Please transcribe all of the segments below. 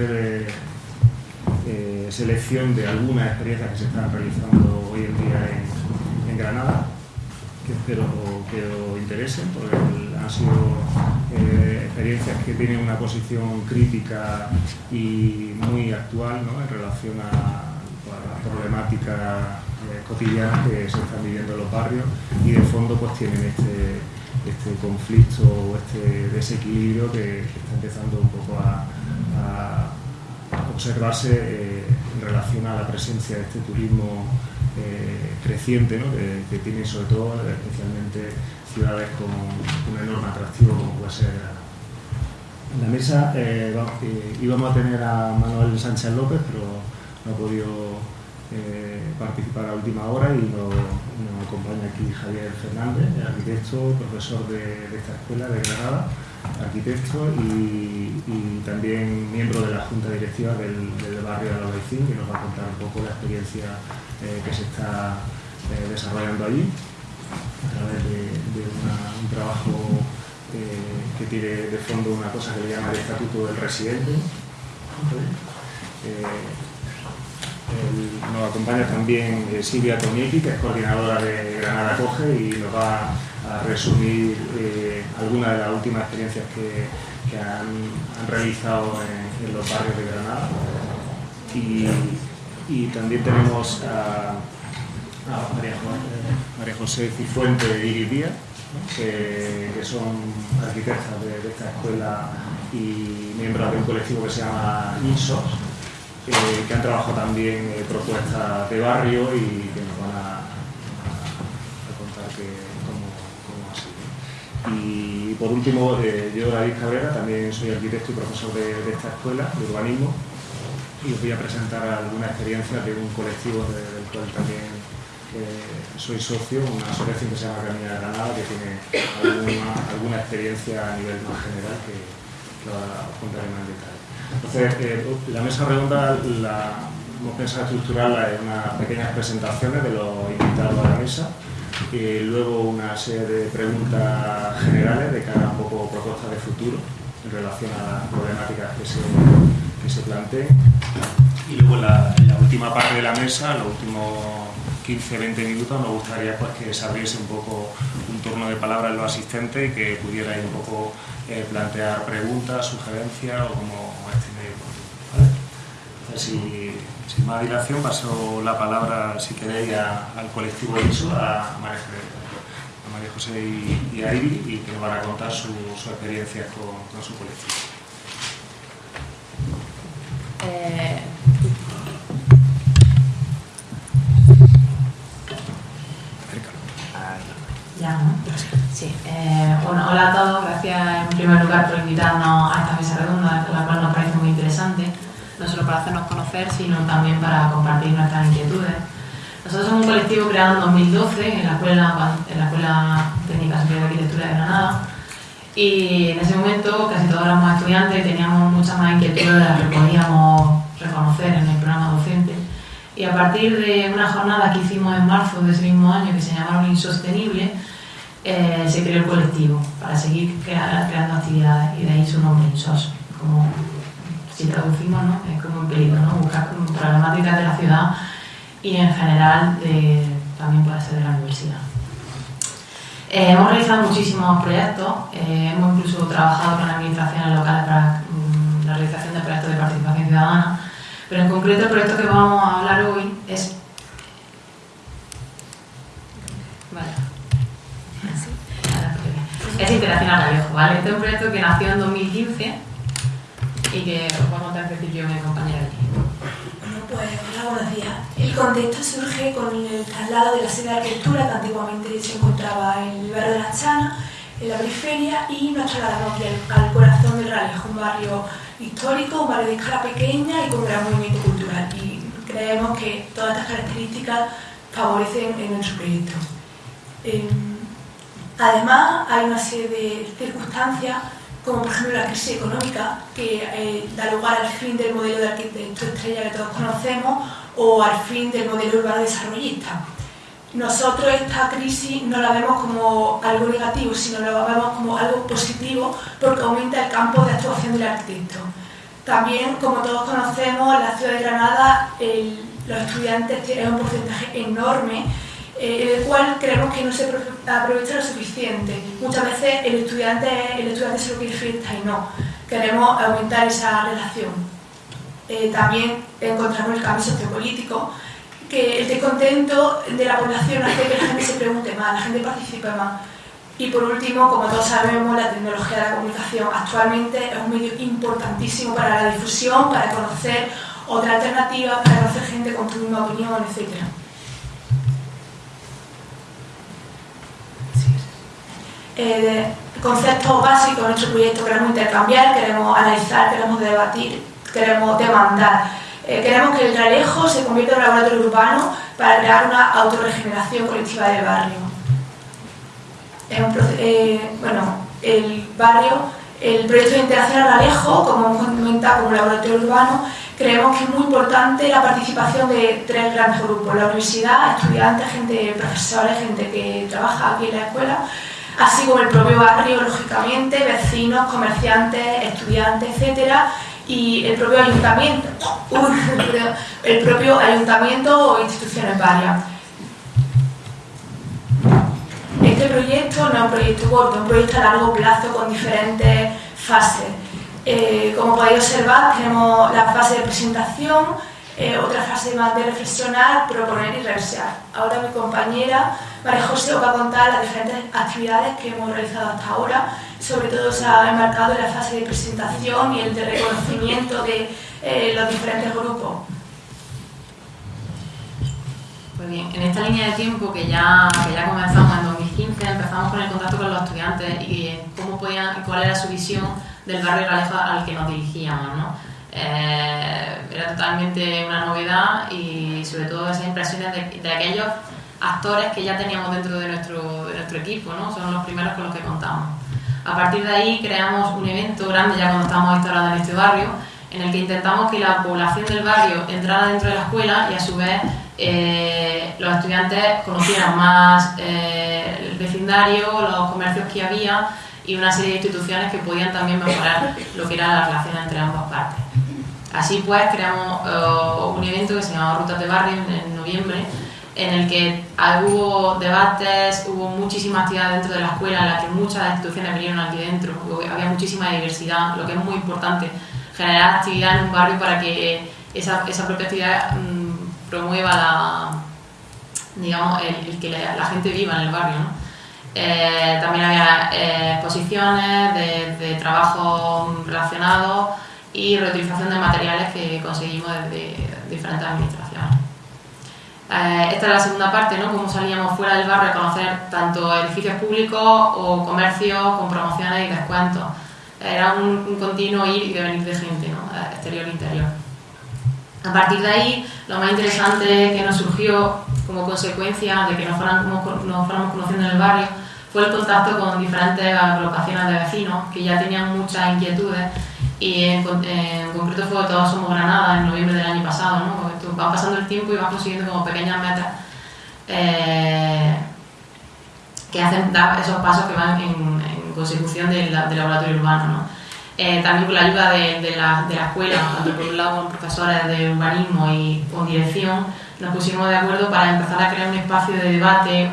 eh, selección de algunas experiencias que se están realizando hoy en día en, Granada, que espero que os interesen, porque han sido eh, experiencias que tienen una posición crítica y muy actual en relación a, las problemáticas eh, cotidianas que se están viviendo en los barrios y de fondo pues tienen este, este conflicto o este desequilibrio que, está empezando un poco a observarse eh, en relación a la presencia de este turismo eh, creciente, que, tiene sobre todo especialmente ciudades con un enorme atractivo como puede ser En la mesa. Eh, íbamos a tener a Manuel Sánchez López, pero no ha podido participar a última hora y nos, acompaña aquí Javier Fernández, arquitecto, profesor de esta escuela de Granada arquitecto y, también miembro de la Junta Directiva del, barrio de Albaicín, que nos va a contar un poco la experiencia eh, que se está eh, desarrollando allí a través de, un trabajo eh, que tiene de fondo una cosa que le llama el Estatuto del Residente. Nos acompaña también Silvia Tonietti, que es coordinadora de Granada Coge y nos va a resumir eh, algunas de las últimas experiencias que, han, realizado en, los barrios de Granada. Y, también tenemos a, María, José Cifuente y Iris que, son arquitectas de, esta escuela y miembros de un colectivo que se llama INSOS, eh, que han trabajado también propuestas de barrio y que nos van a Y por último, eh, yo, David Cabrera, también soy arquitecto y profesor de, esta escuela de urbanismo y os voy a presentar alguna experiencia de un colectivo del cual también eh, soy socio, una asociación que se llama Camina de Granada, que tiene alguna, experiencia a nivel más general que, que os contaré más en detalle. Entonces, eh, la mesa redonda la, hemos pensado estructurarla en unas pequeñas presentaciones de los invitados a la mesa y luego una serie de preguntas generales de cara a un poco propuestas de futuro en relación a las problemáticas que se, que se planteen. Y luego en la, última parte de la mesa, los últimos 15-20 minutos, nos gustaría pues, que se abriese un poco un turno de palabra en los asistentes y que pudierais un poco eh, plantear preguntas, sugerencias o como estiméis. ¿vale? Entonces, si, sin más dilación, paso la palabra, si queréis, al colectivo ISO, a María, José y, a Iri, y que nos van a contar su, su experiencia con, su colectivo. Eh... Ya, ¿no? Sí. Eh, bueno, hola a todos. Gracias en primer lugar por invitarnos a esta mesa redonda, la cual nos parece muy interesante no solo para hacernos conocer, sino también para compartir nuestras inquietudes. Nosotros somos un colectivo creado en 2012 en la Escuela, en la escuela Técnica Superior de Arquitectura de Granada y en ese momento casi todos éramos estudiantes y teníamos muchas más inquietudes de las que podíamos reconocer en el programa docente. Y a partir de una jornada que hicimos en marzo de ese mismo año que se llamaron Insostenible, eh, se creó el colectivo para seguir creando actividades y de ahí su nombre, INSOS, como si traducimos, ¿no? es como un peligro, ¿no? buscar problemáticas de la ciudad y en general también puede ser de la universidad. Eh, hemos realizado muchísimos proyectos, eh, hemos incluso trabajado con administraciones locales para mm, la realización de proyectos de participación ciudadana, pero en concreto el proyecto que vamos a hablar hoy es... Es Internacional Vallejo, ¿vale? Este es un proyecto que nació en 2015 y que os va a contar yo mi compañera aquí. Bueno, pues hola, buenos días. El contexto surge con el traslado de la sede de arquitectura que antiguamente se encontraba en el barrio de la Chana, en la periferia, y nos trasladamos aquí al, corazón del Ralejo, un barrio histórico, un barrio de escala pequeña y con gran movimiento cultural. Y creemos que todas estas características favorecen en nuestro proyecto. Em, además, hay una serie de circunstancias como por ejemplo la crisis económica, que eh, da lugar al fin del modelo de arquitecto estrella que todos conocemos o al fin del modelo urbano desarrollista. Nosotros esta crisis no la vemos como algo negativo, sino la vemos como algo positivo porque aumenta el campo de actuación del arquitecto. También, como todos conocemos, en la ciudad de Granada los estudiantes tienen un porcentaje enorme eh, el cual creemos que no se aprovecha lo suficiente. Muchas veces el estudiante, el estudiante se lo quiere fiesta y no. Queremos aumentar esa relación. Eh, también encontramos el cambio sociopolítico, que el descontento de la población hace que la gente se pregunte más, la gente participe más. Y por último, como todos sabemos, la tecnología de la comunicación actualmente es un medio importantísimo para la difusión, para conocer otras alternativas, para conocer gente con tu misma opinión, etc. Eh, conceptos básicos de nuestro proyecto queremos intercambiar, queremos analizar, queremos debatir, queremos demandar. Eh, queremos que el Ralejo se convierta en un laboratorio urbano para crear una autorregeneración colectiva del barrio. Eh, bueno, el barrio, el proyecto de integración Ralejo, como hemos comentado como laboratorio urbano, creemos que es muy importante la participación de tres grandes grupos, la universidad, estudiantes, gente, profesores, gente que trabaja aquí en la escuela, así como el propio barrio, lógicamente, vecinos, comerciantes, estudiantes, etcétera, y el propio ayuntamiento, el propio ayuntamiento o instituciones varias. Este proyecto no es un proyecto corto, es un proyecto a largo plazo con diferentes fases. Eh, como podéis observar, tenemos la fase de presentación, eh, otra fase más de reflexionar, proponer y revisar. Ahora mi compañera María José os va a contar las diferentes actividades que hemos realizado hasta ahora. Sobre todo se ha enmarcado en la fase de presentación y el de reconocimiento de eh, los diferentes grupos. Pues bien, en esta línea de tiempo que ya, que ya comenzamos en 2015, empezamos con el contacto con los estudiantes y cómo podían, cuál era su visión del barrio Ralefa al que nos dirigíamos. ¿no? Eh, era totalmente una novedad y sobre todo esas impresiones de, de aquellos actores que ya teníamos dentro de nuestro, de nuestro equipo, ¿no? son los primeros con los que contamos. A partir de ahí creamos un evento grande ya cuando estábamos instalados en este barrio, en el que intentamos que la población del barrio entrara dentro de la escuela y a su vez eh, los estudiantes conocieran más eh, el vecindario, los comercios que había y una serie de instituciones que podían también mejorar lo que era la relación entre ambas partes. Así pues creamos eh, un evento que se llamaba Rutas de Barrio en noviembre, en el que hubo debates, hubo muchísima actividad dentro de la escuela, en la que muchas instituciones vinieron aquí dentro, había muchísima diversidad, lo que es muy importante, generar actividad en un barrio para que esa, esa propia actividad mm, promueva la, digamos, el, que la, gente viva en el barrio. Eh, también había eh, exposiciones de, de trabajo relacionados y reutilización de materiales que conseguimos desde diferentes administraciones. Eh, esta es la segunda parte, ¿no? Cómo salíamos fuera del barrio a conocer tanto edificios públicos o comercios con promociones y descuentos. Era un, continuo ir y venir de gente, ¿no? Exterior e interior. A partir de ahí, lo más interesante que nos surgió como consecuencia de que nos fuéramos, nos fuéramos conociendo en el barrio fue el contacto con diferentes agrupaciones de vecinos que ya tenían muchas inquietudes y en, concreto fue Todos Somos Granada en noviembre del año pasado, ¿no? Va pasando el tiempo y vas consiguiendo como pequeñas metas eh, que hacen dar esos pasos que van en, consecución del, laboratorio urbano. ¿no? Eh, también con la ayuda de, la, de, la, escuela, por un lado con profesores de urbanismo y con dirección, nos pusimos de acuerdo para empezar a crear un espacio de debate,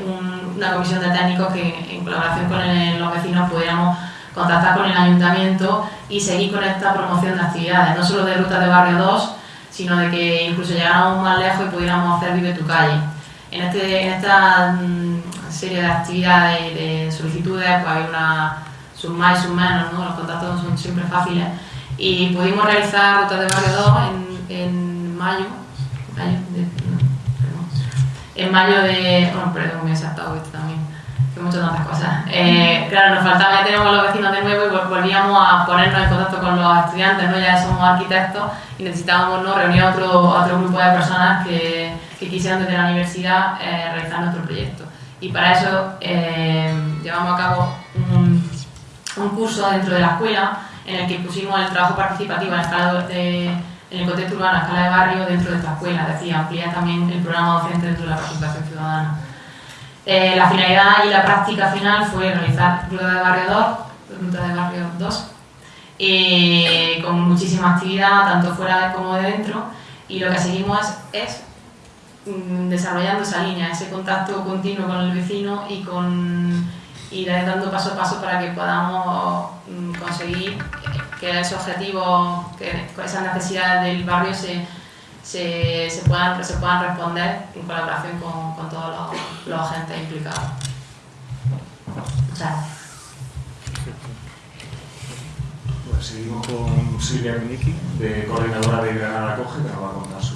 una comisión de técnicos que en colaboración con los vecinos pudiéramos contactar con el ayuntamiento y seguir con esta promoción de actividades, no solo de ruta de barrio 2, sino de que incluso llegáramos más lejos y pudiéramos hacer Vive tu calle. En, este, en esta mm, serie de actividades y de solicitudes pues hay una sus más y sus menos, ¿no? los contactos son siempre fáciles y pudimos realizar rutas de barrio 2 en, en mayo, en mayo de, bueno, perdón, me he saltado esto también, muchas tantas cosas. Eh, claro, nos faltaba, ya tenemos los vecinos de nuevo y volvíamos a ponernos en contacto con los estudiantes, ¿no? ya somos arquitectos y necesitábamos reunir a otro, otro grupo de personas que, que quisieran desde la universidad eh, realizar nuestro proyecto. Y para eso eh, llevamos a cabo un, un, curso dentro de la escuela en el que pusimos el trabajo participativo en, escala de, en el contexto urbano, a escala de barrio, dentro de esta escuela, es decir, ampliar también el programa docente dentro de la participación ciudadana. Eh, la finalidad y la práctica final fue realizar ruta de barrio 2, ruta de barrio 2 eh, con muchísima actividad, tanto fuera como de dentro, y lo que seguimos es, mm, desarrollando esa línea, ese contacto continuo con el vecino y con ir dando paso a paso para que podamos mm, conseguir que esos objetivos, que esas necesidades del barrio se, se, se, puedan, se puedan responder en colaboración con, con todos los, los agentes implicados. Muchas gracias. Pues seguimos con Silvia Miniki, de coordinadora de Granada Coge, que nos va a contar su.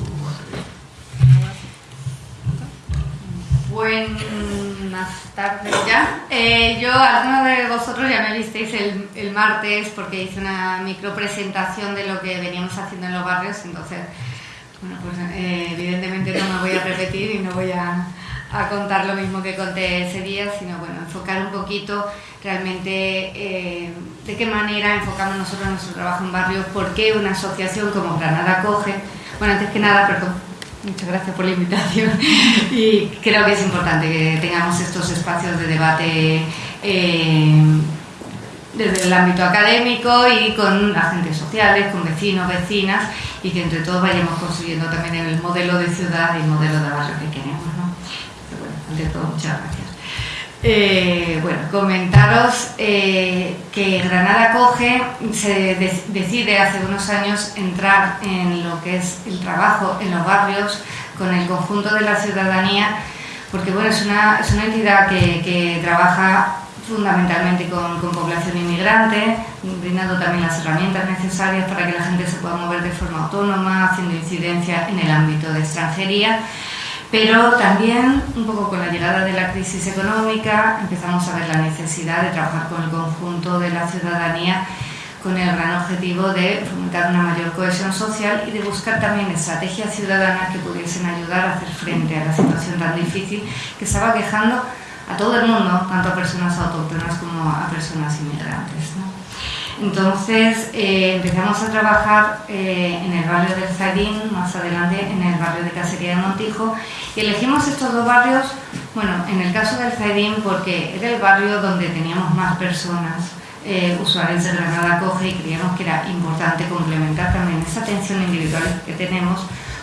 Buenas tardes ya. Eh, yo, algunos de vosotros ya me visteis el, el martes porque hice una micro presentación de lo que veníamos haciendo en los barrios, entonces, bueno, pues eh, evidentemente no me voy a repetir y no voy a, a contar lo mismo que conté ese día, sino bueno, enfocar un poquito realmente eh, de qué manera enfocamos nosotros nuestro trabajo en barrios, por qué una asociación como Granada Coge, bueno, antes que nada, perdón, muchas gracias por la invitación. Y creo que es importante que tengamos estos espacios de debate eh, desde el ámbito académico y con agentes sociales, con vecinos, vecinas y que entre todos vayamos construyendo también el modelo de ciudad y el modelo de barrio que queremos. ¿no? Pero bueno, ante todo, muchas gracias. Eh, bueno, comentaros eh, que Granada Coge se de decide hace unos años entrar en lo que es el trabajo en los barrios con el conjunto de la ciudadanía, porque bueno, es una, es una entidad que, que trabaja fundamentalmente con, población inmigrante, brindando también las herramientas necesarias para que la gente se pueda mover de forma autónoma, haciendo incidencia en el ámbito de extranjería. Pero también, un poco con la llegada de la crisis económica, empezamos a ver la necesidad de trabajar con el conjunto de la ciudadanía con el gran objetivo de fomentar una mayor cohesión social y de buscar también estrategias ciudadanas que pudiesen ayudar a hacer frente a la situación tan difícil que estaba quejando a todo el mundo, tanto a personas autóctonas como a personas inmigrantes. Entonces eh, empezamos a trabajar eh, en el barrio del Zaidín, más adelante en el barrio de Casería de Montijo, y elegimos estos dos barrios, bueno, en el caso del Zaidín porque era el barrio donde teníamos más personas eh, usuarios de Granada Coge y creíamos que era importante complementar también esa atención individual que tenemos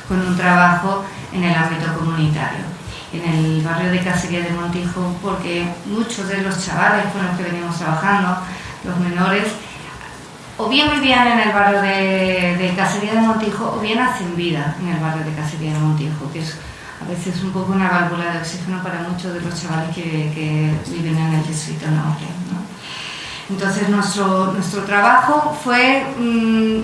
con un trabajo en el ámbito comunitario en el barrio de Casería de Montijo porque muchos de los chavales con los que venimos trabajando, los menores, o bien vivían en el barrio de, de, Casería de Montijo o bien hacen vida en el barrio de Casería de Montijo, que es a veces un poco una válvula de oxígeno para muchos de los chavales que, que viven en el distrito norte. ¿no? Entonces nuestro, nuestro trabajo fue mmm,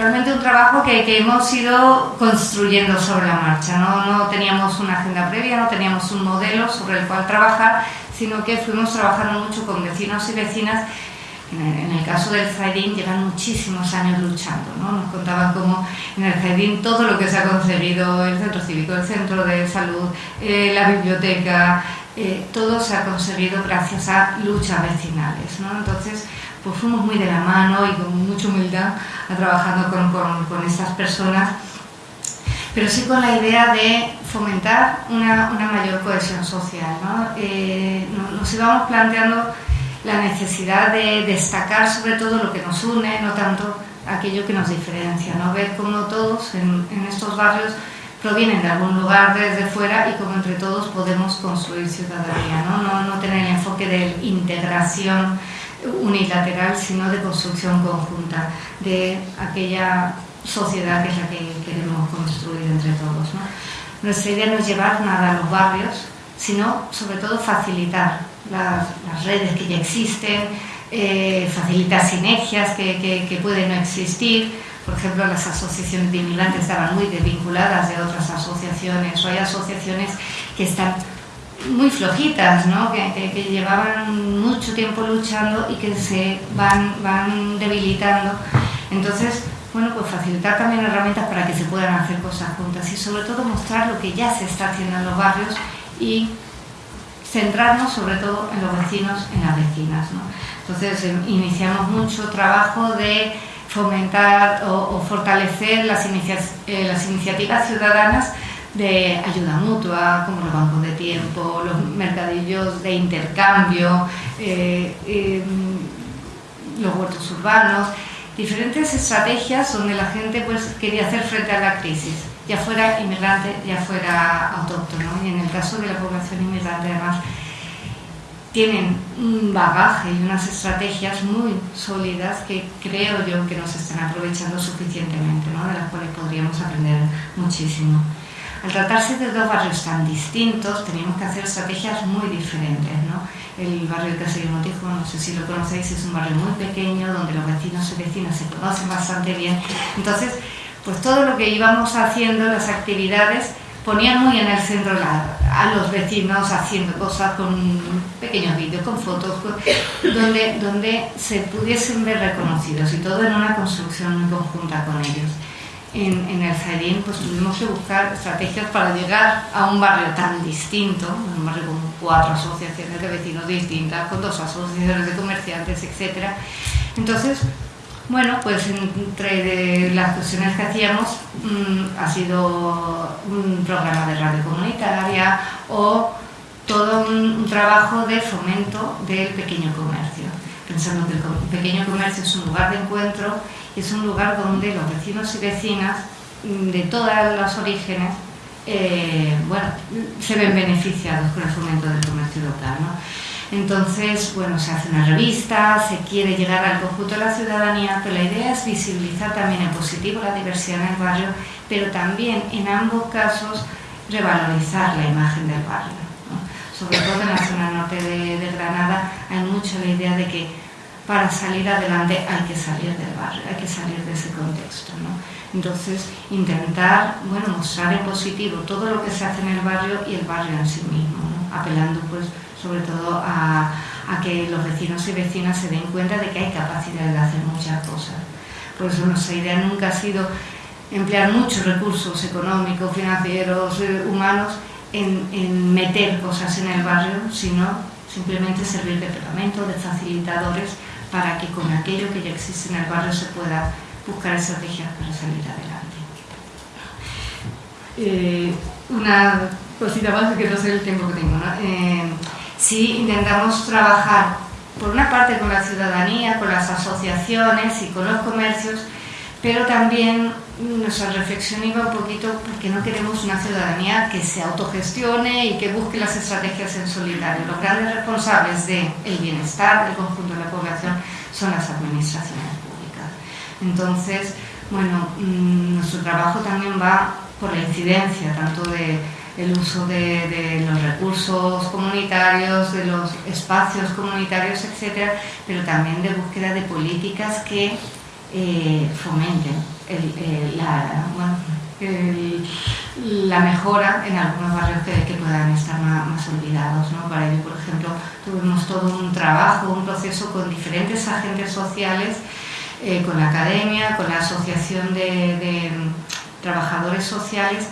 realmente un trabajo que, que, hemos ido construyendo sobre la marcha. ¿no? no teníamos una agenda previa, no teníamos un modelo sobre el cual trabajar, sino que fuimos trabajando mucho con vecinos y vecinas en el caso del Zaidín llevan muchísimos años luchando, ¿no? Nos contaban cómo en el Zaidín todo lo que se ha conseguido, el centro cívico, el centro de salud, eh, la biblioteca, eh, todo se ha conseguido gracias a luchas vecinales, ¿no? Entonces, pues fuimos muy de la mano y con mucha humildad trabajando con, con, con estas personas, pero sí con la idea de fomentar una, una mayor cohesión social, ¿no? Eh, nos íbamos planteando la necesidad de destacar sobre todo lo que nos une, no tanto aquello que nos diferencia, ¿no? ver cómo todos en, en estos barrios provienen de algún lugar desde fuera y cómo entre todos podemos construir ciudadanía, ¿no? No, no tener el enfoque de integración unilateral, sino de construcción conjunta de aquella sociedad que es la que queremos construir entre todos. ¿no? Nuestra idea no es llevar nada a los barrios, sino sobre todo facilitar las, redes que ya existen, eh, facilitar sinergias que, que, que, pueden no existir. Por ejemplo, las asociaciones de inmigrantes estaban muy desvinculadas de otras asociaciones, o hay asociaciones que están muy flojitas, ¿no? que, que, que llevaban mucho tiempo luchando y que se van, van debilitando. Entonces, bueno, pues facilitar también herramientas para que se puedan hacer cosas juntas y sobre todo mostrar lo que ya se está haciendo en los barrios y centrarnos sobre todo en los vecinos, en las vecinas. ¿no? Entonces eh, iniciamos mucho trabajo de fomentar o, o fortalecer las, inicia eh, las, iniciativas ciudadanas de ayuda mutua, como los bancos de tiempo, los mercadillos de intercambio, eh, eh, los huertos urbanos, diferentes estrategias donde la gente pues quería hacer frente a la crisis, ya fuera inmigrante, ya fuera autóctono. Y en el caso de la población inmigrante además tienen un bagaje y unas estrategias muy sólidas que creo yo que nos están aprovechando suficientemente, ¿no? de las cuales podríamos aprender muchísimo. Al tratarse de dos barrios tan distintos, teníamos que hacer estrategias muy diferentes. ¿no? El barrio de Caserío Motijo, no sé si lo conocéis, es un barrio muy pequeño donde los vecinos y vecinas se conocen bastante bien. Entonces, pues todo lo que íbamos haciendo, las actividades, ponían muy en el centro a los vecinos haciendo cosas con pequeños vídeos, con fotos, donde, donde se pudiesen ver reconocidos y todo en una construcción conjunta con ellos. En, en el Zaidín pues tuvimos que buscar estrategias para llegar a un barrio tan distinto, un barrio con cuatro asociaciones de vecinos distintas, con dos asociaciones de comerciantes, etc. Entonces, bueno, pues entre las cuestiones que hacíamos mm, ha sido un programa de radio comunitaria o todo un, trabajo de fomento del pequeño comercio, pensando que el pequeño comercio es un lugar de encuentro, es un lugar donde los vecinos y vecinas mm, de todos los orígenes eh, bueno, se ven beneficiados con el fomento del comercio local. ¿no? Entonces, bueno, se hace una revista, se quiere llegar al conjunto de la ciudadanía, pero la idea es visibilizar también en positivo la diversidad en el barrio, pero también en ambos casos revalorizar la imagen del barrio. Sobre todo en la zona norte de, Granada hay mucho la idea de que para salir adelante hay que salir del barrio, hay que salir de ese contexto. Entonces, intentar bueno, mostrar en positivo todo lo que se hace en el barrio y el barrio en sí mismo, apelando pues sobre todo a, que los vecinos y vecinas se den cuenta de que hay capacidad de hacer muchas cosas. Por eso nuestra idea nunca ha sido emplear muchos recursos económicos, financieros, eh, humanos en, meter cosas en el barrio, sino simplemente servir de pegamento, de facilitadores, para que con aquello que ya existe en el barrio se pueda buscar estrategias para salir adelante. Eh, una cosita más que no sé el tiempo que tengo. ¿no? Eh, sí intentamos trabajar, por una parte, con la ciudadanía, con las asociaciones y con los comercios, pero también nuestra reflexión iba un poquito porque no queremos una ciudadanía que se autogestione y que busque las estrategias en solidario. Los grandes responsables del bienestar del conjunto de la población son las administraciones públicas. Entonces, bueno, mm, nuestro trabajo también va por la incidencia tanto de el uso de, los recursos comunitarios, de los espacios comunitarios, etcétera, pero también de búsqueda de políticas que eh, fomenten la, mejora en algunos barrios que, puedan estar más, olvidados. Para ello, por ejemplo, tuvimos todo un trabajo, un proceso con diferentes agentes sociales, eh, con la academia, con la asociación de, trabajadores sociales,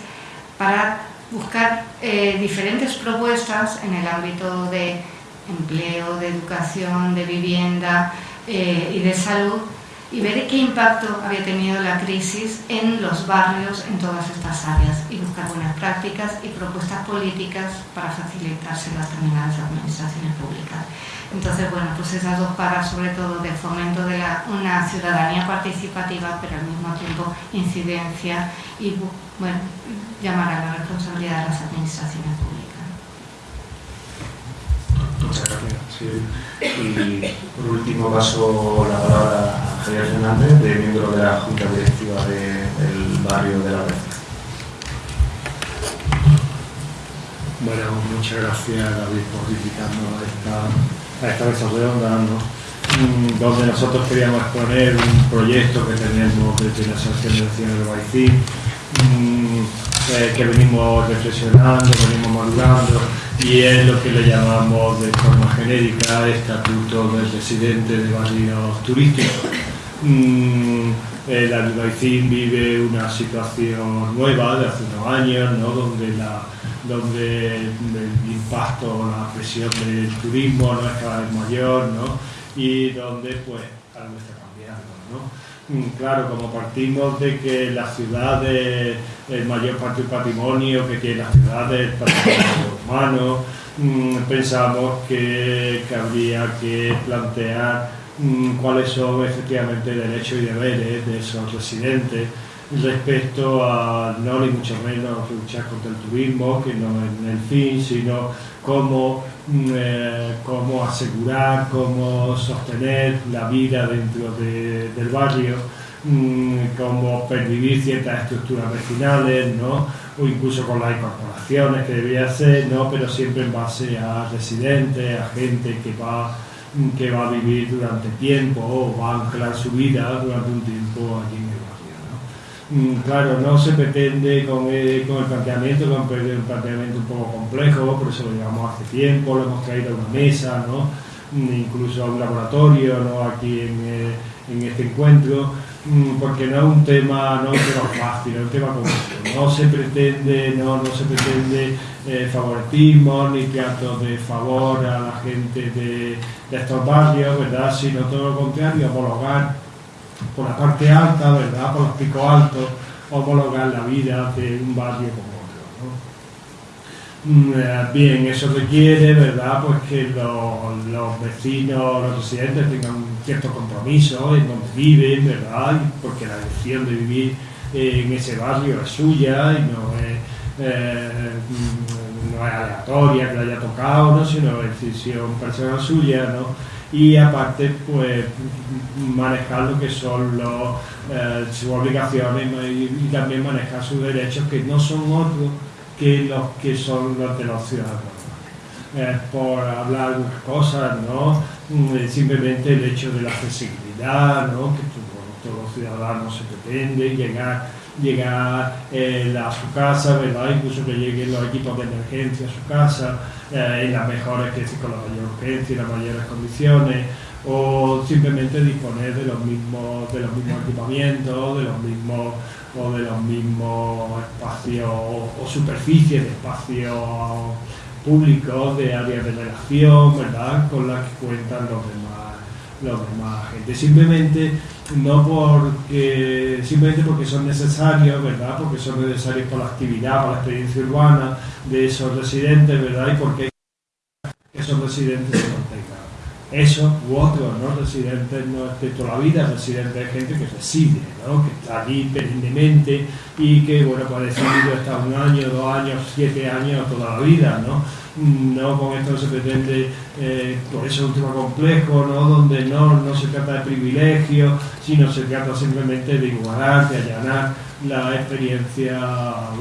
para buscar eh, diferentes propuestas en el ámbito de empleo, de educación, de vivienda eh, y de salud y ver qué impacto había tenido la crisis en los barrios en todas estas áreas y buscar buenas prácticas y propuestas políticas para facilitárselas también a las administraciones públicas. Entonces, bueno, pues esas dos paras, sobre todo de fomento de una ciudadanía participativa, pero al mismo tiempo incidencia y, bueno, llamar a la responsabilidad de las administraciones públicas. Muchas gracias. Y por último paso la palabra a Javier Fernández, de miembro de la Junta Directiva del barrio de la Red. Bueno, muchas gracias David por invitarnos a esta, a esta mesa redonda, mm, donde nosotros queríamos exponer un proyecto que tenemos desde la Asociación de Vecinos de Baicí, mm, eh, que venimos reflexionando, venimos madurando, y es lo que le llamamos de forma genérica Estatuto del Residente de Barrios Turísticos. Mm, el Albaicín vive una situación nueva de hace unos años, ¿no? donde la donde el impacto, la presión del turismo no es cada vez mayor, ¿no? Y donde pues algo está cambiando, ¿no? Mm, claro, como partimos de que la ciudad es el mayor parte del patrimonio que tiene la ciudad es el patrimonio humano, mm, pensamos que, que habría que plantear mm, cuáles son efectivamente derechos y deberes de esos residentes respecto a no ni mucho menos luchar contra el turismo, que no es el fin, sino cómo, eh, cómo asegurar, cómo sostener la vida dentro del barrio, mm, cómo pervivir ciertas estructuras vecinales, ¿no? o incluso con las incorporaciones que debía ser, ¿no? pero siempre en base a residentes, a gente que va que va a vivir durante tiempo o va a anclar su vida durante un tiempo allí claro, no se pretende con el, con el planteamiento, con un planteamiento un poco complejo, por eso lo llevamos hace tiempo, lo hemos traído a una mesa, ¿no? Mm, incluso a un laboratorio ¿no? aquí en, eh, este encuentro, mm, porque no es un tema, no es un tema fácil, es un tema complejo. No se pretende, no, no se pretende eh, favoritismo ni tratos de favor a la gente de, de estos barrios, ¿verdad? sino todo lo contrario, homologar por la parte alta, ¿verdad? Por los picos altos, homologar la vida de un barrio como otro. Mm, eh, bien, eso requiere, ¿verdad? Pues que los, vecinos, los residentes tengan un cierto compromiso en donde viven, ¿verdad? Porque la decisión de vivir en ese barrio es suya y no es, eh, mm, no es aleatoria que le haya tocado, ¿no? sino decisión personal suya, ¿no? Y aparte pues manejar lo que son los, eh, sus obligaciones y, también manejar sus derechos que no son otros que los que son los de los ciudadanos. por hablar algunas cosas, ¿no? Mm, simplemente el hecho de la accesibilidad, ¿no? que todos los ciudadanos se pretende llegar llegar eh, a su casa, ¿verdad? incluso que lleguen los equipos de emergencia a su casa, eh, en las mejores, que con la mayor urgencia y las mayores condiciones, o simplemente disponer de los mismos, de los mismos equipamientos, de los mismos o de los mismos espacios o, superficies de espacios públicos, de áreas de relación, ¿verdad? con las que cuentan los demás, los demás gente. Simplemente no porque simplemente porque son necesarios, ¿verdad? Porque son necesarios por la actividad, por la experiencia urbana de esos residentes, ¿verdad? Y porque esos residentes se mantengan. Esos u otros no residentes no es de toda la vida, residentes de gente que reside, ¿no? que está allí perennemente y que, bueno, pues decidido un año, dos años, siete años, toda la vida, ¿no? No con esto se pretende, eh, por eso es un tema complejo, ¿no? donde no, no se trata de privilegio, sino se trata simplemente de igualar, de allanar la experiencia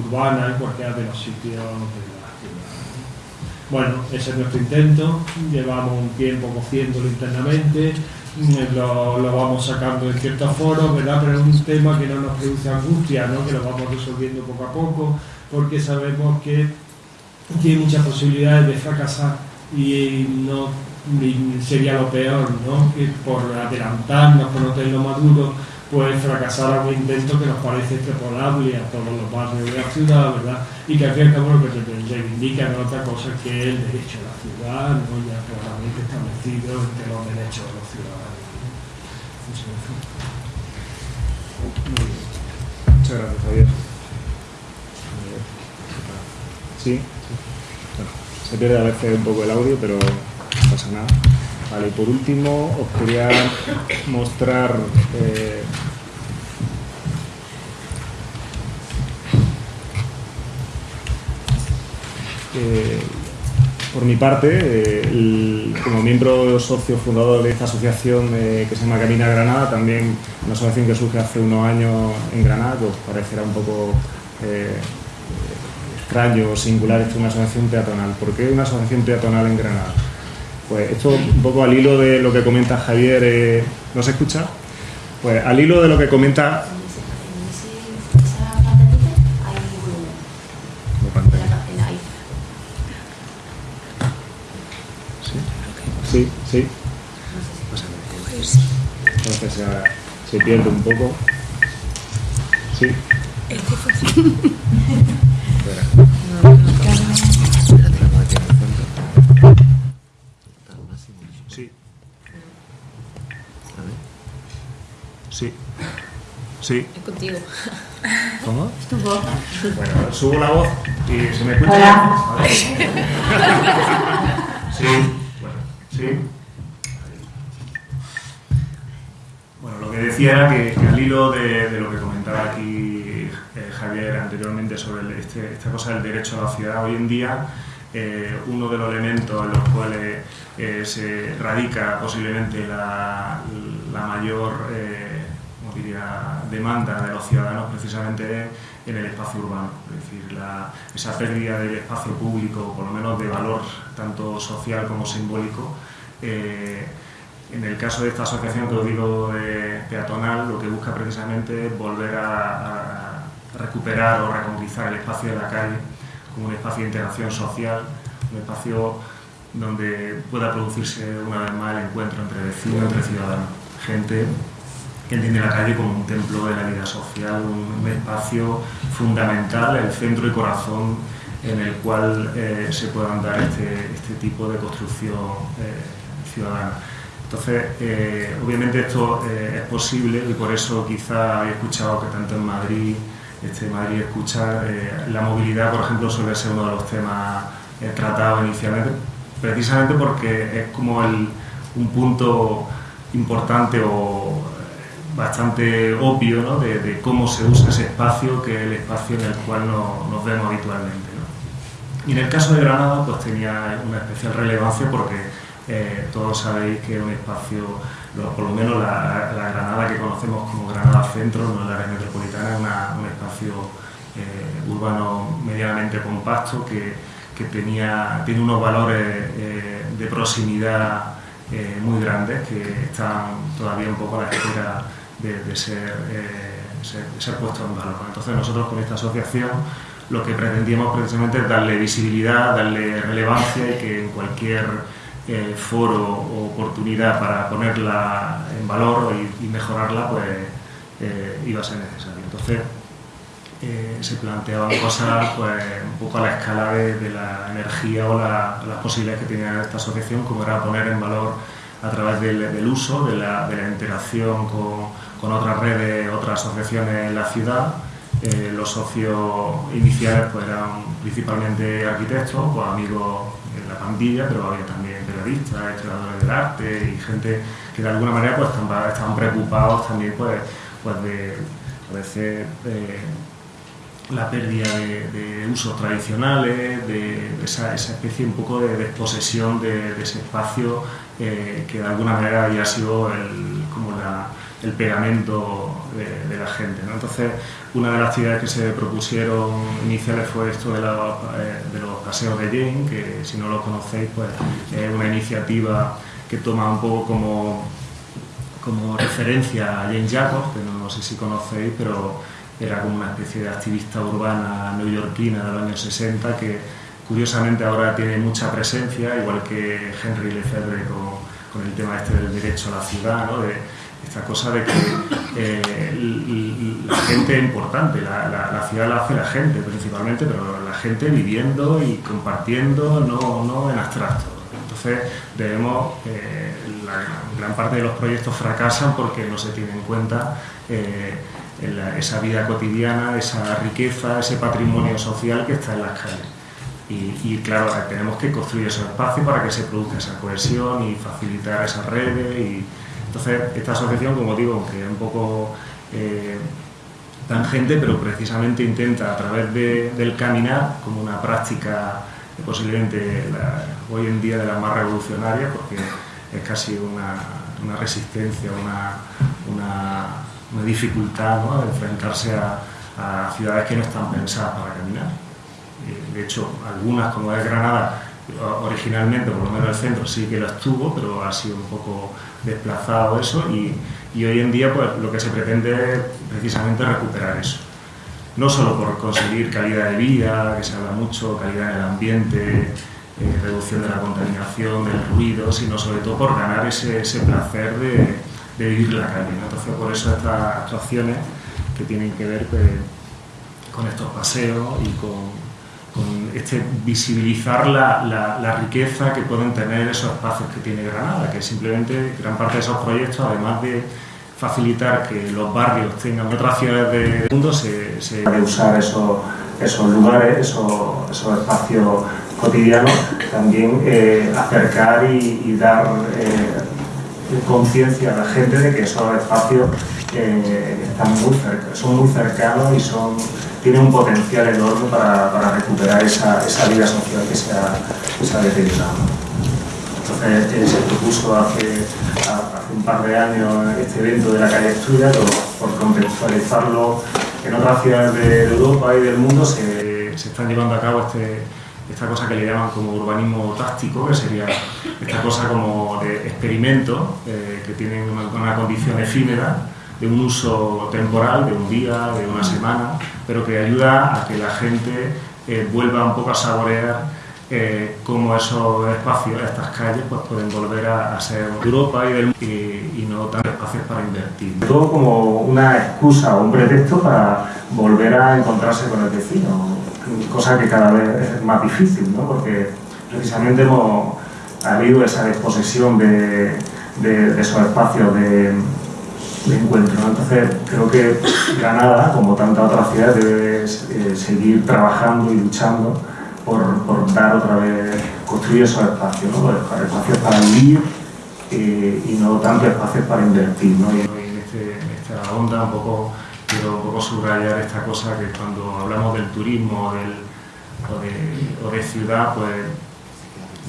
urbana en cualquiera de los sitios de la ciudad. Bueno, ese es nuestro intento, llevamos un tiempo cociéndolo internamente, lo, lo, vamos sacando en ciertos foros, ¿verdad? pero es un tema que no nos produce angustia, ¿no? que lo vamos resolviendo poco a poco, porque sabemos que tiene muchas posibilidades de fracasar y no sería lo peor, ¿no? que por adelantarnos, por no tenerlo maduro, pues fracasar algún intento que nos parece extrapolable a todos los barrios de la ciudad, ¿verdad? Y que al fin y al lo que reivindica no otra cosa que el derecho a la ciudad, ¿no? ya claramente establecido entre los derechos de los ciudadanos. Muchas gracias, Javier. Sí. Se pierde a veces un poco el audio, pero no pasa nada. Vale, y por último os quería mostrar eh, eh, por mi parte, eh, como miembro socio fundador de esta asociación que se llama Camina Granada, también una asociación que surge hace unos años en Granada, que os parecerá un poco extraño o singular es una asociación peatonal. ¿Por qué una asociación peatonal en Granada? Pues esto un poco al hilo de lo que comenta Javier, eh, ¿no se escucha? Pues al hilo de lo que comenta... Sí, sí. Entonces se, pierde un poco. Sí. Sí. Es contigo. ¿Cómo? Es tu voz. Bueno, subo la voz y se me escucha. Sí. Bueno, sí. decía que, al hilo de, lo que comentaba aquí eh, Javier anteriormente sobre este, esta cosa del derecho a la ciudad, hoy en día eh, uno de los elementos en los cuales eh, se radica posiblemente la, mayor demanda de los ciudadanos precisamente en el espacio urbano, es decir, esa pérdida del espacio público, por lo menos de valor tanto social como simbólico, en el caso de esta asociación que os digo peatonal, lo que busca precisamente es volver a, recuperar o reconquistar el espacio de la calle como un espacio de integración social, un espacio donde pueda producirse una vez más el encuentro entre vecinos, entre ciudadanos, gente que entiende la calle como un templo de la vida social, un, espacio fundamental, el centro y corazón en el cual eh, se puedan dar este, este, tipo de construcción eh, ciudadana. Entonces, eh, obviamente esto es posible y por eso quizá he escuchado que tanto en Madrid, este, Madrid escucha, la movilidad, por ejemplo, suele ser uno de los temas tratados inicialmente, precisamente porque es como un punto importante o bastante obvio de, cómo se usa ese espacio, que es el espacio en el cual nos vemos habitualmente. Y en el caso de Granada, pues tenía una especial relevancia porque eh, todos sabéis que es un espacio, por lo menos la, Granada que conocemos como Granada Centro, no la área metropolitana, es un espacio eh, urbano medianamente compacto que, tenía, tiene unos valores eh, de proximidad muy grandes que están todavía un poco a la espera de, ser, ser, puestos en valor. Entonces nosotros con esta asociación lo que pretendíamos precisamente es darle visibilidad, darle relevancia y que en cualquier foro o oportunidad para ponerla en valor y, mejorarla, pues eh, iba a ser necesario. Entonces eh, se planteaban cosas pues, un poco a la escala de, la energía o las posibilidades que tenía esta asociación, como era poner en valor a través del, uso, de la, interacción con, otras redes, otras asociaciones en la ciudad. Eh, los socios iniciales pues, eran principalmente arquitectos, pues, amigos de la pandilla, pero había también periodistas, historiadores del arte y gente que de alguna manera pues estaban, preocupados también pues, pues de a veces eh, la pérdida de, usos tradicionales, de, esa, especie un poco de desposesión de, ese espacio eh, que de alguna manera había sido el, como el pegamento de, la gente. Entonces, una de las actividades que se propusieron iniciales fue esto de, eh, de los paseos de Jane, que si no lo conocéis, pues es una iniciativa que toma un poco como, como referencia a Jane Jacobs, que no, sé si conocéis, pero era como una especie de activista urbana neoyorquina de los años 60 que curiosamente ahora tiene mucha presencia, igual que Henry Lefebvre con, con el tema este del derecho a la ciudad, ¿no? Esta cosa de que eh, la gente importante, la, ciudad la hace la gente principalmente, pero la gente viviendo y compartiendo, no, en abstracto. Entonces debemos, eh, la gran parte de los proyectos fracasan porque no se tiene en cuenta eh, esa vida cotidiana, esa riqueza, ese patrimonio social que está en las calles. Y, claro, tenemos que construir esos espacios para que se produzca esa cohesión y facilitar esas redes entonces, esta asociación, como digo, aunque es un poco eh, tangente, pero precisamente intenta a través del caminar, como una práctica posiblemente hoy en día de las más revolucionarias, porque es casi una, resistencia, una, dificultad de enfrentarse a, ciudades que no están pensadas para caminar. Eh, de hecho, algunas, como es Granada, originalmente, por lo menos el centro sí que lo estuvo, pero ha sido un poco desplazado eso y, hoy en día pues, lo que se pretende es precisamente recuperar eso. No solo por conseguir calidad de vida, que se habla mucho, calidad del ambiente, eh, reducción de la contaminación, del ruido, sino sobre todo por ganar ese, placer de, vivir la calle. Entonces por eso estas actuaciones que tienen que ver pues, con estos paseos y con este visibilizar la, la, riqueza que pueden tener esos espacios que tiene Granada, que simplemente gran parte de esos proyectos, además de facilitar que los barrios tengan otras ciudades del mundo, se, se de usar esos, esos lugares, esos, esos, espacios cotidianos, también eh, acercar y, dar eh, conciencia a la gente de que esos espacios eh, están muy son muy cercanos y son, tienen un potencial enorme para, recuperar esa, vida social que se ha, deteriorado. Entonces se propuso hace, un par de años este evento de la calle Estudia, por, contextualizarlo en otras ciudades de Europa y del mundo se, se están llevando a cabo este, esta cosa que le llaman como urbanismo táctico, que sería esta cosa como de experimento, eh, que tiene una, condición efímera, de un uso temporal, de un día, de una semana, pero que ayuda a que la gente eh, vuelva un poco a saborear eh, cómo esos espacios, estas calles, pues pueden volver a, ser Europa y, del, y, y no tantos espacios para invertir. Todo como una excusa o un pretexto para volver a encontrarse con el vecino, cosa que cada vez es más difícil, ¿no? porque precisamente hemos, ha habido esa desposesión de, esos espacios de, encuentro. Entonces, creo que Granada, como tantas otras ciudades, debe eh, seguir trabajando y luchando por, dar otra vez, construir esos espacios, ¿no? espacios para vivir eh, y no tanto espacios para invertir. ¿no? Y en, este, esta onda un poco quiero un poco subrayar esta cosa que cuando hablamos del turismo o, de, ciudad, pues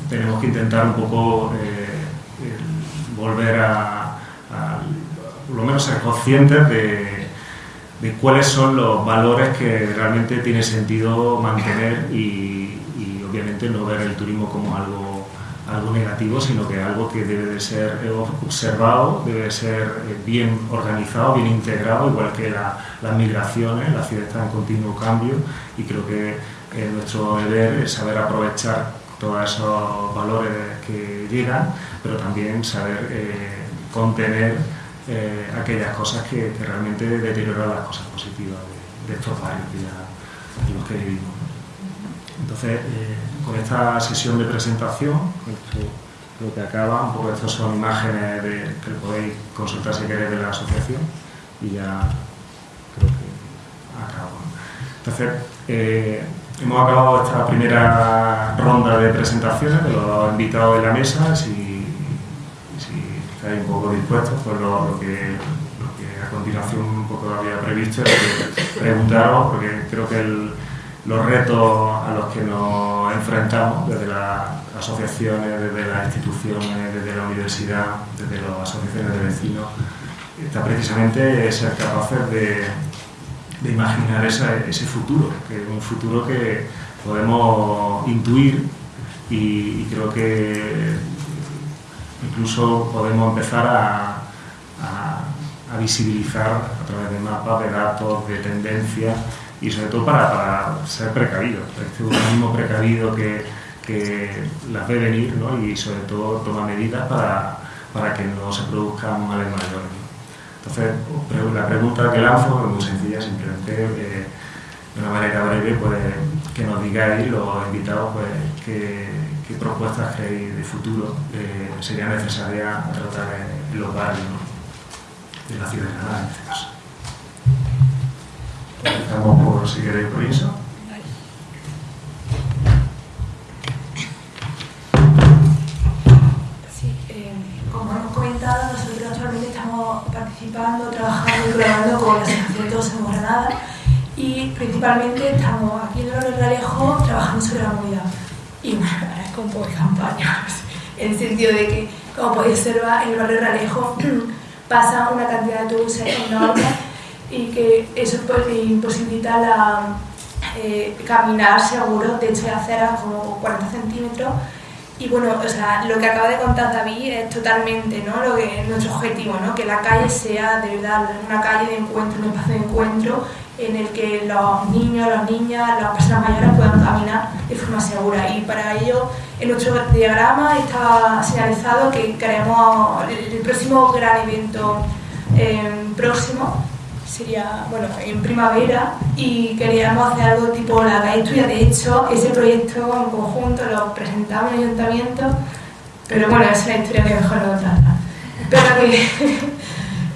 tenemos que intentar un poco eh, volver a, por lo menos ser conscientes de, de, cuáles son los valores que realmente tiene sentido mantener y, y obviamente no ver el turismo como algo algo negativo, sino que algo que debe de ser observado, debe de ser eh, bien organizado, bien integrado, igual que las migraciones, la ciudad está en continuo cambio y creo que eh, nuestro deber es saber aprovechar todos esos valores que llegan, pero también saber eh, contener aquellas cosas que, realmente deterioran las cosas positivas de, estos barrios en los que vivimos. Entonces, con esta sesión de presentación, lo que acaba, un poco estas son imágenes de, que podéis consultar si queréis de la asociación y ya creo que acabo. Entonces, eh, hemos acabado esta primera ronda de presentaciones de los invitados de la mesa, si estáis un poco dispuestos, pues lo, que, a continuación un poco había previsto preguntaros, porque creo que los retos a los que nos enfrentamos desde las asociaciones, desde las instituciones, desde la universidad, desde las asociaciones de vecinos, está precisamente ser capaces de, imaginar ese futuro, que es un futuro que podemos intuir y, creo que incluso podemos empezar a, visibilizar a través de mapas, de datos, de tendencias, y sobre todo para, ser precavido, este organismo precavido que, que las ve venir ¿no? y sobre todo toma medidas para, para que no se produzcan males mayores. Entonces, la pregunta que lanzo es muy sencilla, simplemente eh, de una manera breve, pues, que nos digáis los invitados pues, qué, qué propuestas creéis de futuro eh, serían necesarias tratar en los barrios de la ciudad de Granada en este caso. Estamos por si queréis por eso. Sí, eh, como hemos comentado, nosotros actualmente estamos participando, trabajando y colaborando con la Asociación de Todos en Granada y principalmente estamos aquí en el Barrio Alejo trabajando sobre la movilidad. Y bueno, es con poca campaña, en el sentido de que, como podéis observar, en el barrio Alejo pasa una cantidad de autobuses enormes y que eso pues, imposibilita la, eh, caminar seguro, de hecho de acera como 40 centímetros. Y bueno, o sea, lo que acaba de contar David es totalmente ¿no? lo que es nuestro objetivo, ¿no? que la calle sea de verdad una calle de encuentro, un espacio de encuentro en el que los niños, las niñas, las personas mayores puedan caminar de forma segura. Y para ello, en nuestro diagrama está señalizado que queremos el, próximo gran evento eh, próximo sería, bueno, en primavera y queríamos hacer algo tipo la calle estudia. De hecho, ese proyecto en conjunto lo presentamos en el ayuntamiento, pero bueno, es una historia que mejor no contarla. Pero que,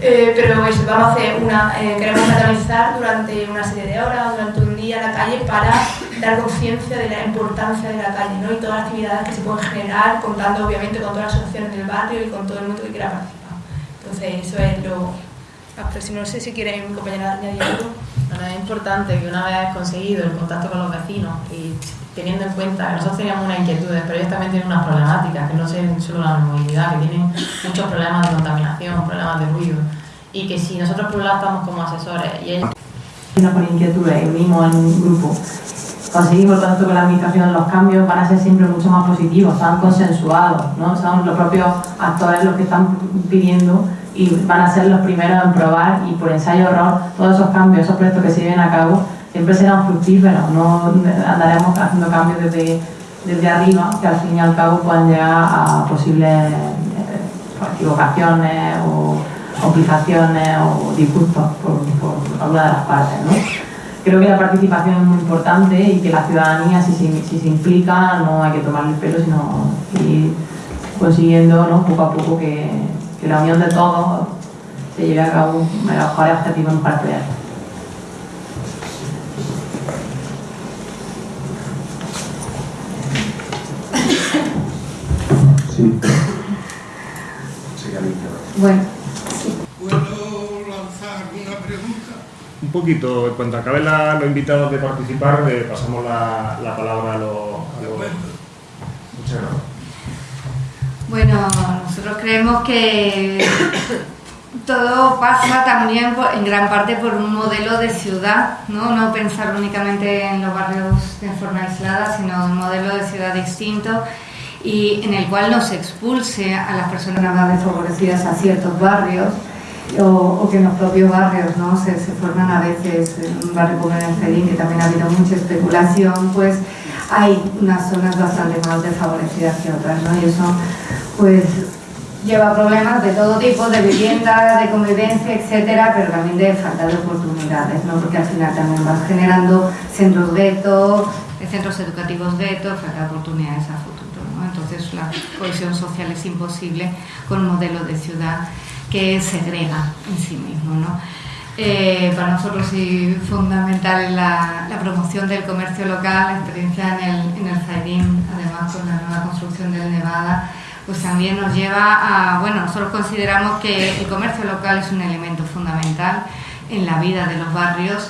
eh, pero eso, vamos a hacer una, eh, queremos catalizar durante una serie de horas, durante un día la calle para dar conciencia de la importancia de la calle ¿no? y todas las actividades que se pueden generar, contando obviamente con todas las asociaciones del barrio y con todo el mundo que quiera participar. Entonces, eso es lo más próximo. No sé si quieren, mi compañera, añadir algo. Bueno, es importante que una vez conseguido el contacto con los vecinos y teniendo en cuenta que nosotros teníamos unas inquietudes, pero ellos también tienen unas problemáticas, que no son solo la movilidad, que tienen muchos problemas de contaminación, problemas de ruido, y que si nosotros por un lado estamos como asesores y ellos con inquietudes y unimos en un grupo, conseguimos tanto con la administración los cambios van a ser siempre mucho más positivos, están consensuados, ¿no? son los propios actores los que están pidiendo y van a ser los primeros en probar y por ensayo error todos esos cambios, esos proyectos que se lleven a cabo siempre serán fructíferos, no andaremos haciendo cambios desde, desde arriba que al fin y al cabo puedan llegar a posibles eh, equivocaciones o complicaciones o disgustos por, por alguna de las partes. ¿no? Creo que la participación es muy importante y que la ciudadanía, si se, si se implica, no hay que tomarle el pelo, sino ir consiguiendo ¿no? poco a poco que, que la unión de todos se lleve a cabo los mejores objetivos para el proyecto. Sí. Bueno, ¿Puedo lanzar una pregunta? Un poquito, cuando acaben la- los invitados de participar, le pasamos la, la palabra a los... acuerdo. Muchas gracias. Bueno, nosotros creemos que todo pasa también en gran parte por un modelo de ciudad, ¿no? No pensar únicamente en los barrios de forma aislada, sino un modelo de ciudad distinto y en el cual no se expulse a las personas más desfavorecidas a ciertos barrios o, o que en los propios barrios ¿no? se, se forman a veces en un barrio como el Cedín, que también ha habido mucha especulación, pues hay unas zonas bastante más desfavorecidas que otras, ¿no? Y eso pues lleva problemas de todo tipo, de vivienda, de convivencia, etcétera, pero también de falta de oportunidades, ¿no? Porque al final también vas generando centros guetos, centros educativos guetos, falta de oportunidades a futuro, ¿no? Entonces la cohesión social es imposible con un modelo de ciudad que segrega en sí mismo, ¿no? Eh, para nosotros sí fundamental la, la promoción del comercio local, la experiencia en el, en el Zairín, además con la nueva construcción del Nevada, pues también nos lleva a, bueno, nosotros consideramos que el comercio local es un elemento fundamental en la vida de los barrios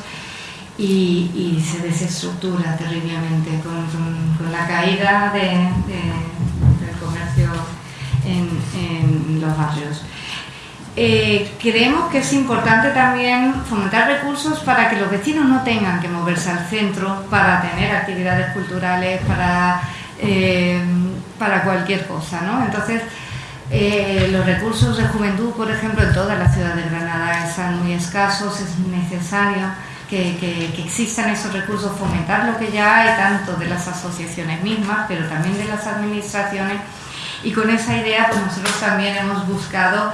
y, y se desestructura terriblemente con, con- la caída de- del comercio en, en los barrios. Eh, creemos que es importante también fomentar recursos para que los vecinos no tengan que moverse al centro para tener actividades culturales, para, eh, para cualquier cosa. ¿no? Entonces, eh, los recursos de juventud, por ejemplo, en toda la ciudad de Granada están muy escasos, es necesario que, que- que existan esos recursos, fomentar lo que ya hay, tanto de las asociaciones mismas, pero también de las administraciones. Y con esa idea, pues nosotros también hemos buscado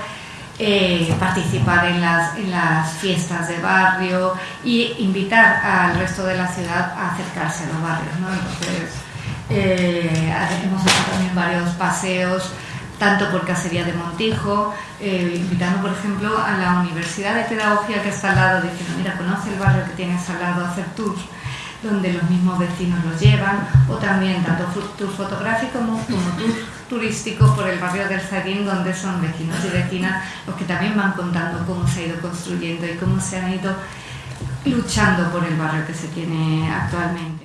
eh, participar en las, en las fiestas de barrio y invitar al resto de la ciudad a acercarse a los barrios. ¿no? Entonces, eh, hemos hecho también varios paseos, tanto por Cacería de Montijo, eh, invitando, por ejemplo, a la Universidad de Pedagogía que está al lado, diciendo, mira, conoce el barrio que tienes al lado, hacer tours donde los mismos vecinos los llevan, o también tanto fu- tour fotográfico como, como tour turístico por el barrio del Zaguín, donde son vecinos y vecinas los que también van contando cómo se ha ido construyendo y cómo se han ido luchando por el barrio que se tiene actualmente.